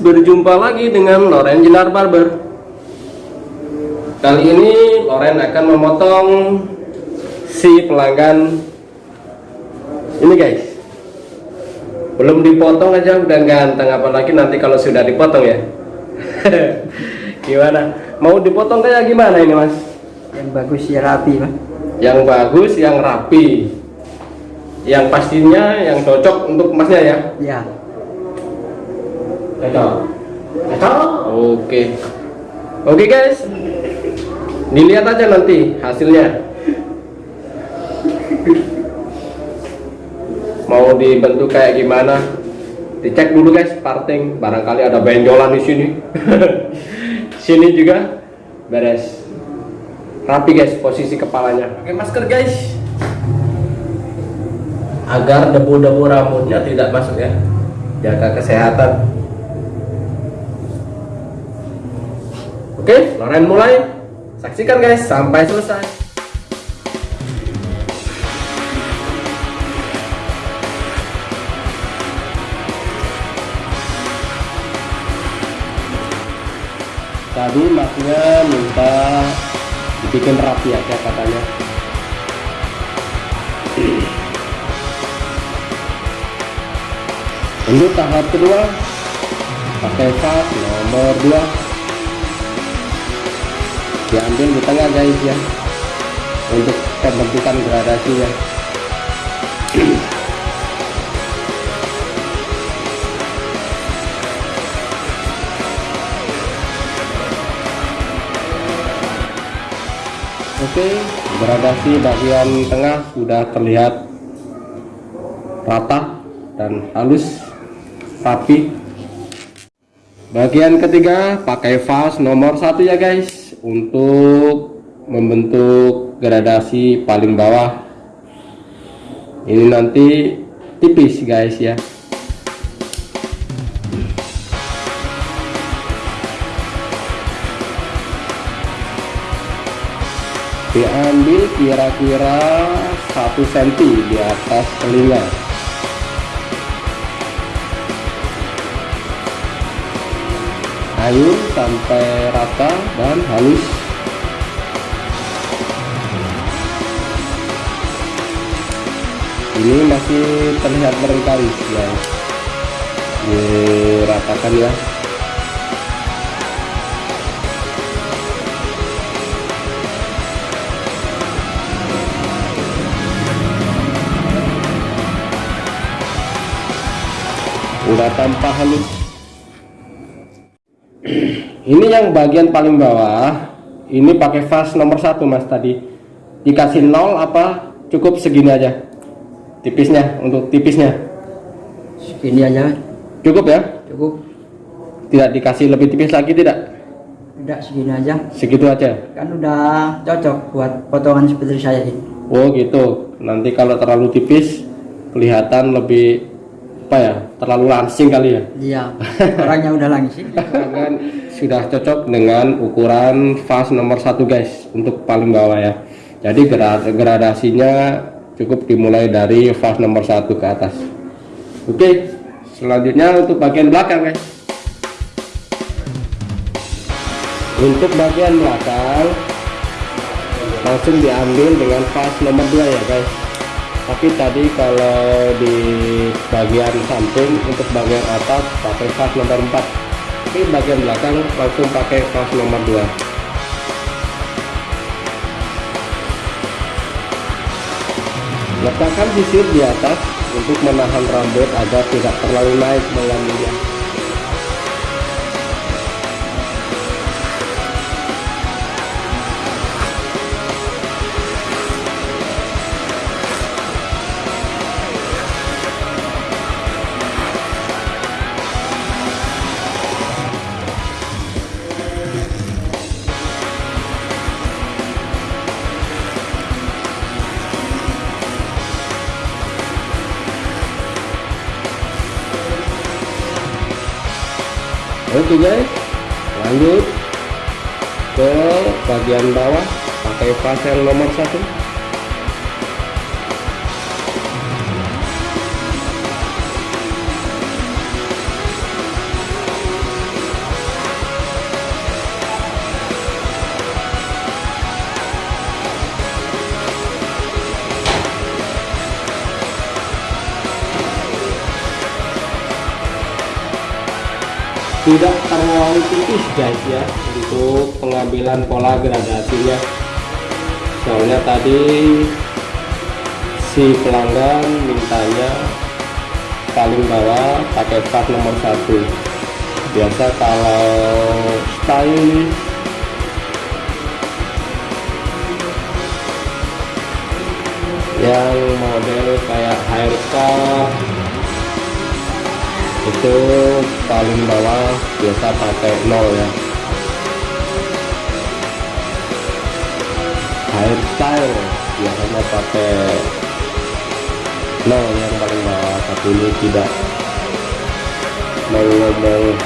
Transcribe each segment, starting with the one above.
Berjumpa lagi dengan Loren Jenar Barber. Kali ini Loren akan memotong si pelanggan. Ini guys. Belum dipotong aja udah ganteng. Apalagi nanti kalau sudah dipotong ya. Gimana? Mau dipotong kayak gimana ini mas? Yang bagus ya rapi mas. Yang bagus, yang rapi. Yang pastinya yang cocok untuk masnya ya? Ya Cocok. Cocok. Oke. Oke guys. Dilihat aja nanti hasilnya. Mau dibentuk kayak gimana? Dicek dulu guys parting. Barangkali ada benjolan di sini. sini juga beres. Rapi guys posisi kepalanya. Pakai masker guys. Agar debu-debu rambutnya tidak masuk ya. Jaga kesehatan. Oke, Loren mulai. Saksikan guys sampai selesai. Tadi masnya minta dibikin rapi aja katanya. Untuk tahap kedua pakai fast nomor 2 diambil di tengah guys ya. Untuk pembentukan gradasinya Oke, gradasi bagian tengah sudah terlihat rata dan halus, rapi. Bagian ketiga pakai vas nomor satu ya guys untuk membentuk gradasi paling bawah. Ini nanti tipis guys ya. Diambil kira-kira satu cm di atas telinga air sampai rata dan halus. Ini masih terlihat berengkali ya. Diratakan ya. Udah tanpa halus ini yang bagian paling bawah. Ini pakai fast nomor satu mas tadi. Dikasih nol apa cukup segini aja? Tipisnya untuk tipisnya. Segini aja. Cukup ya? Cukup. Tidak dikasih lebih tipis lagi tidak? Tidak segini aja. Segitu aja. Kan udah cocok buat potongan seperti saya ini. Oh gitu. Nanti kalau terlalu tipis kelihatan lebih apa ya terlalu langsing kali ya? Iya. Orangnya udah langsing. Kan sudah cocok dengan ukuran vas nomor satu guys untuk paling bawah ya. Jadi gradasinya cukup dimulai dari vas nomor satu ke atas. Oke selanjutnya untuk bagian belakang guys. Untuk bagian belakang langsung diambil dengan vas nomor 2 ya guys. Tapi tadi kalau di bagian samping untuk bagian atas pakai vas nomor 4 tapi bagian belakang langsung pakai vas nomor 2 letakkan sisir di atas untuk menahan rambut agar tidak terlalu naik mengambilnya oke guys. Lanjut ke bagian bawah pakai pasir nomor satu tidak terlalu tipis guys ya untuk pengambilan pola gradasinya soalnya tadi si pelanggan mintanya paling bawah pakai part nomor satu. Biasa kalau style yang model kayak haircut itu paling bawah biasa pakai nol ya. Hairstyle biasanya pakai nol yang paling bawah tapi ini tidak mau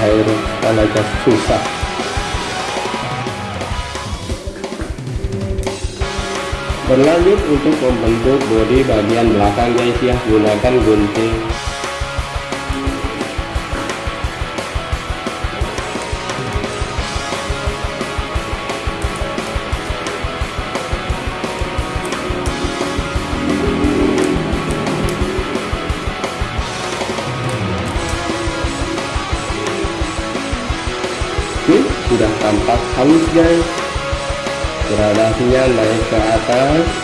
hairstyle aja susah. Berlanjut untuk membentuk bodi bagian belakang guys ya. Gunakan gunting halus guys. Gradasinya naik ke atas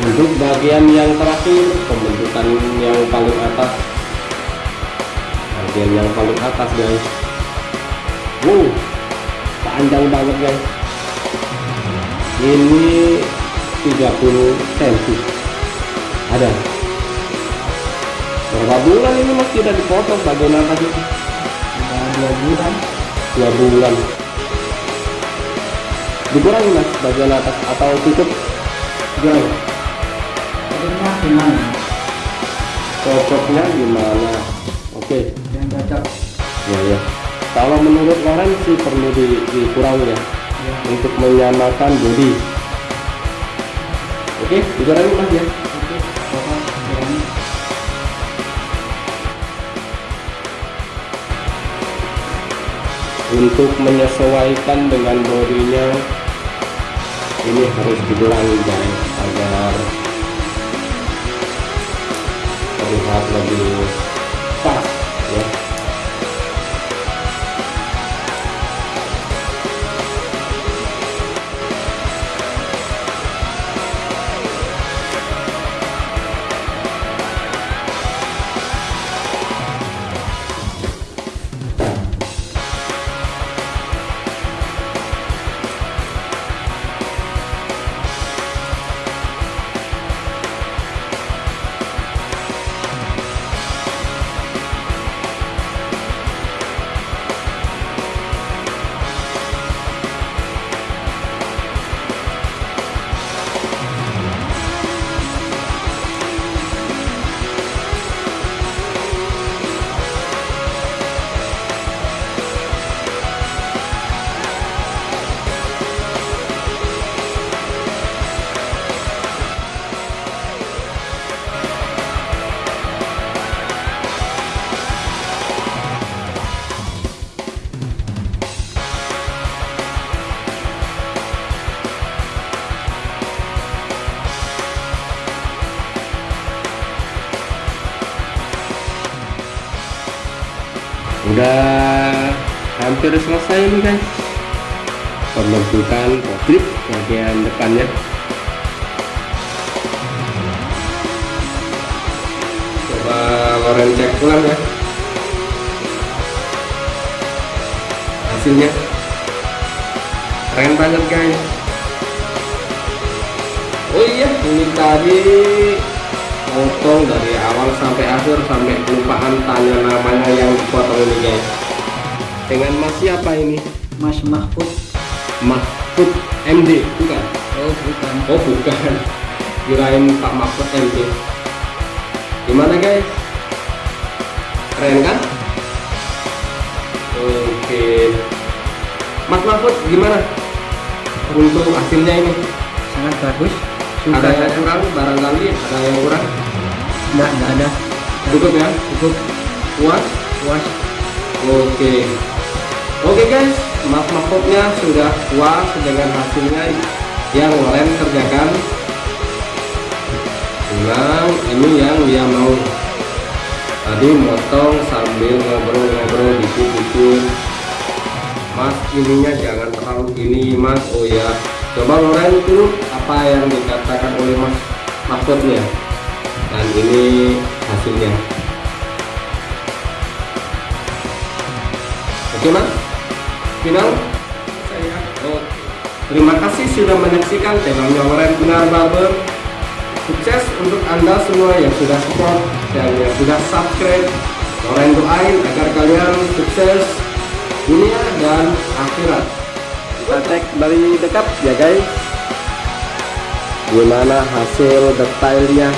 untuk bagian yang terakhir pembentukan yang paling atas. Bagian yang paling atas guys. Wow panjang banget guys. Ini 30 cm. Ada. Berapa bulan ini mas tidak dipotong? Bagian atas itu Ada dua bulan. dua bulan. Dikurangi mas bagian atas atau dikurangi Jadinya gimana? cocoknya gimana oke Yang cocok. ya ya kalau menurut Loren sih perlu di, dikurangi ya Ya. untuk menyamakan bodi oke dikurangi mas ya Oke. Untuk menyesuaikan dengan bodinya ini harus dikurangi guys agar terlihat lebih udah hampir selesai nih guys. Pembentukan potrip bagian depannya. Coba Loren cek ulang ya. Hasilnya. Keren banget guys. Oh iya ini tadi potong dari awal sampai akhir sampai kelupaan tanya namanya yang dipotong ini guys. Dengan mas siapa ini? Mas Mahfud. Mahfud MD bukan? Oh bukan. oh bukan. Kirain Pak Mahfud MD gimana guys? Keren kan? Oke. Mas Mahfud gimana? Untuk hasilnya ini? Sangat bagus ada sudah yang kurang barangkali ada yang kurang. Enggak enggak ada. Cukup ya? Cukup. Puas? Puas. Oke. Oke guys. Mas mahfudnya sudah puas dengan hasilnya yang Loren kerjakan. Nah, ini yang dia mau. Tadi motong sambil ngobrol-ngobrol dikit-dikit mas ininya jangan terlalu gini mas. Oh ya coba Loren itu apa yang dikatakan oleh mas Mahfudnya dan ini hasilnya oke mas final saya Oh, terima kasih sudah menyaksikan channelnya Loren Benar Barber. Sukses untuk anda semua yang sudah support dan yang sudah subscribe. Loren doain agar kalian sukses dunia dan akhirat. Kita cek dari dekat ya guys. Gimana hasil detailnya